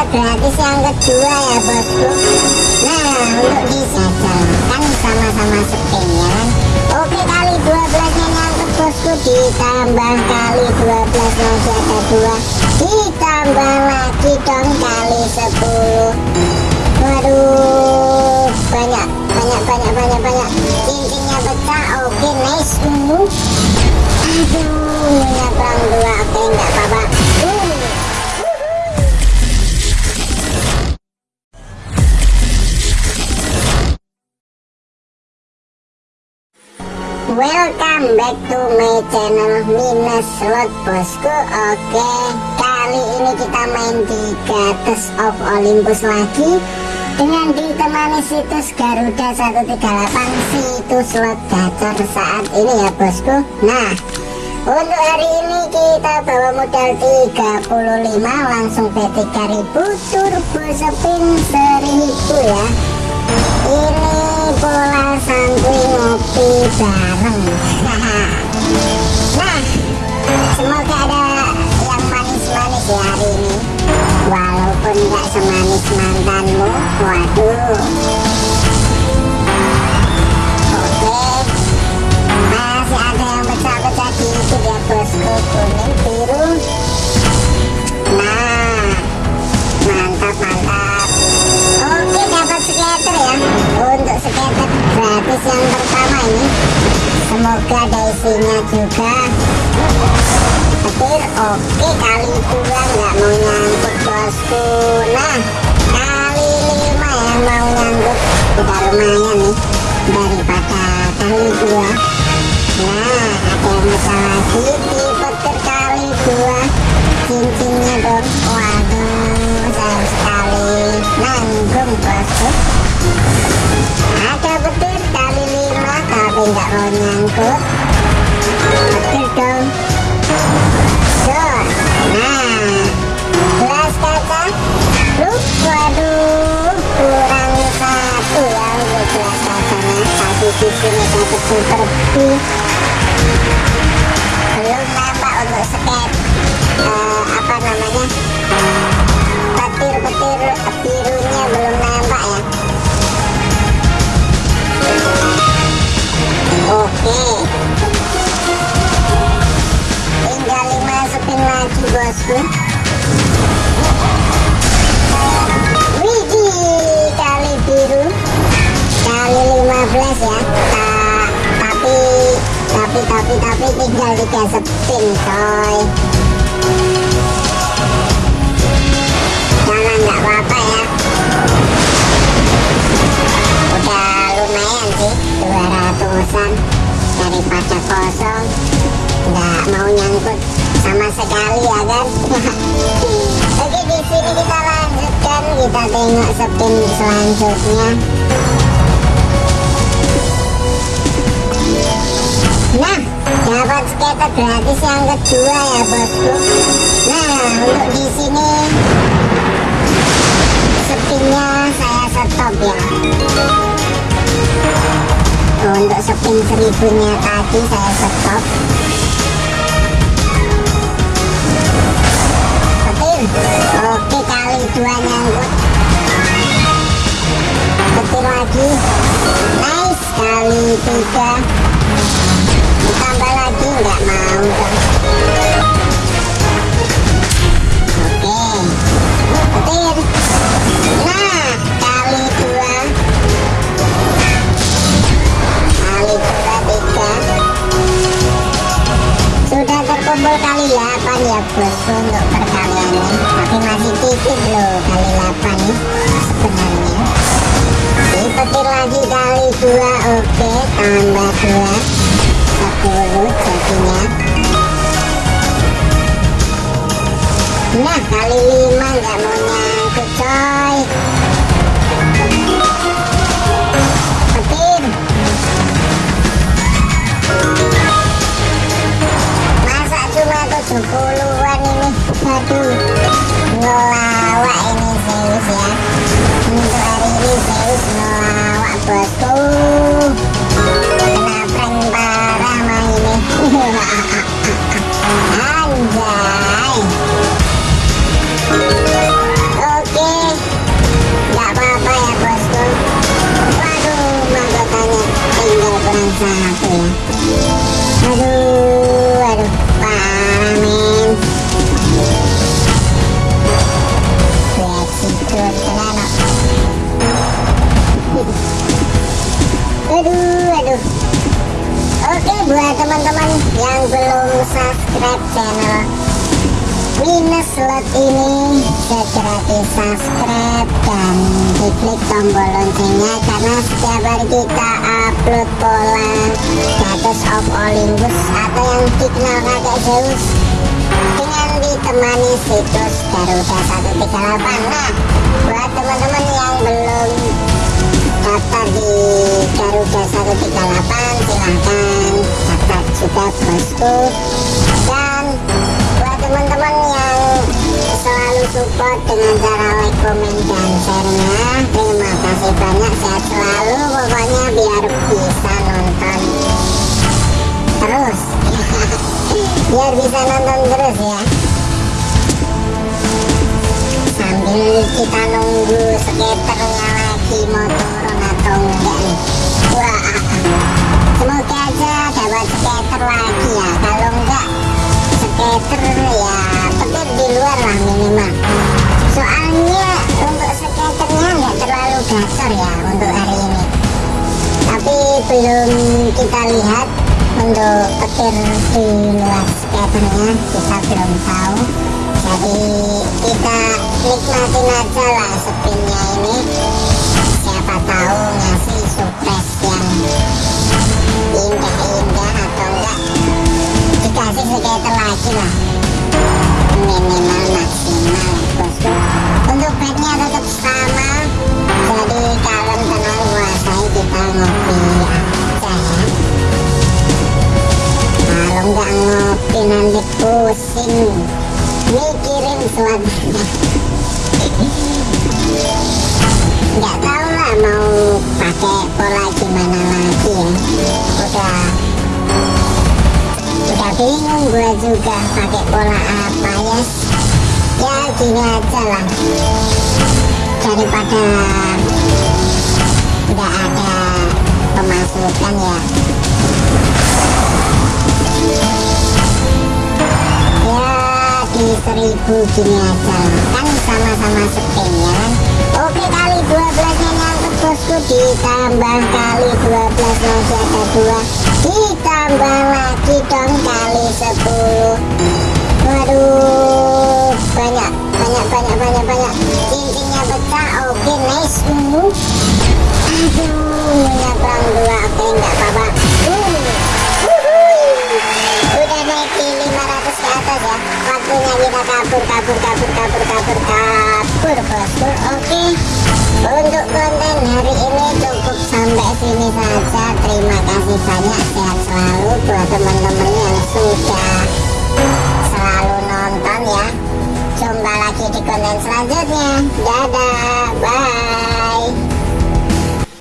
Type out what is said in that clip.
scatter gratis yang kedua ya bosku. Nah untuk disajalkan sama-sama kan oke kali 12 nya nyangkut bosku ditambah kali 12 masih ada dua. Ditambah lagi dong kali 10 waduh banyak banyak banyak banyak banyak. Cincinnya pecah oke nice ungu. Aduh back to my channel Minus Slot bosku Oke. Kali ini kita main di Gates of Olympus lagi. Dengan ditemani situs Garuda 138 Situs slot gacor saat ini ya bosku. Nah untuk hari ini kita bawa modal 35 Langsung PT 3000 Turbo spin 1000 ya. Ini bola santuy ngopi bareng nah semoga ada yang manis-manis ya hari ini. Walaupun gak semanis mantanmu waduh semoga ada isinya juga petir oke kali dua nggak mau nyangkut bosku. Nah kali lima yang mau nyangkut. Udah lumayan nih daripada kali dua. Nah ada yang bisa lagi di petir kali dua. Cincinnya dong. Waduh sayang sekali. Nanggung bosku tapi nggak mau nyangkut. Petir dong. Nah lu waduh kurang satu ya dapat super B belum nampak untuk sket uh, apa namanya petir-petir birunya belum nampak ya widih kali biru. Kali 15 ya. Ta tapi tapi tapi tapi tinggal tiga spin coy. Jangan nggak apa-apa ya. Udah lumayan sih 200an daripada kosong nggak mau nyangkut sama sekali ya kan? Oke di sini kita lanjutkan. Kita tengok spin selanjutnya. Nah dapat skater gratis yang kedua ya bosku. Nah untuk di sini spinnya saya stop ya. Untuk spin seribunya tadi saya stop kali ya aduh aduh parah men tenan aduh aduh oke buat teman-teman yang belum subscribe channel minus slot ini segera di subscribe dan diklik tombol loncengnya karena setiap hari kita upload pola status of Olympus atau yang dikenal kakek Zeus. Dengan ditemani situs Garuda 138 nah buat teman-teman yang belum daftar di Garuda 138 silahkan daftar juga bosku. Dan support dengan cara like, komen, dan share-nya. Terima kasih banyak sehat selalu pokoknya biar bisa nonton terus. Biar bisa nonton terus ya. Sambil kita nunggu skaternya lagi mau turun atau enggak nih. Wah. Semoga aja dapat skater lagi tapi belum kita lihat untuk petir di luar skaternya kita belum tahu. Jadi kita nikmatin aja lah spinnya ini. Siapa tahu ngasih surprise yang indah-indah atau enggak. Dikasih skater lagi lah nggak tahu lah mau pakai pola gimana lagi ya udah udah bingung gue juga pakai pola apa ya ya gini aja lah daripada nggak ada pemasukan ya ya seribu gini aja kan sama-sama spin ya oke kali 12 nya nyangkut bosku ditambah kali 12 masih ada dua ditambah lagi dong kali 10 waduh banyak banyak banyak banyak banyak cincinnya pecah oke nice uh. aduh nyebrang kita kabur kabur kabur kabur kabur kabur bosku oke untuk konten hari ini cukup sampai sini saja terima kasih banyak sehat selalu buat teman-teman yang sudah selalu nonton ya jumpa lagi di konten selanjutnya dadah bye